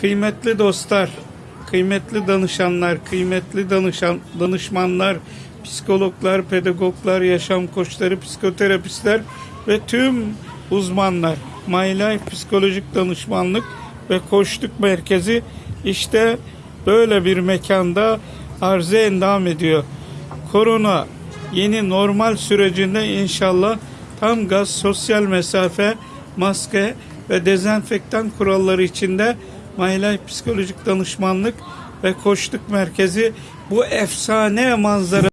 Kıymetli dostlar, kıymetli danışanlar, kıymetli danışan, danışmanlar, psikologlar, pedagoglar, yaşam koçları, psikoterapistler ve tüm uzmanlar. My Life Psikolojik Danışmanlık ve Koçluk Merkezi işte böyle bir mekanda arıza endam ediyor. Korona yeni normal sürecinde inşallah tam gaz, sosyal mesafe, maske ve dezenfektan kuralları içinde My Psikolojik Danışmanlık ve Koçluk Merkezi bu efsane manzara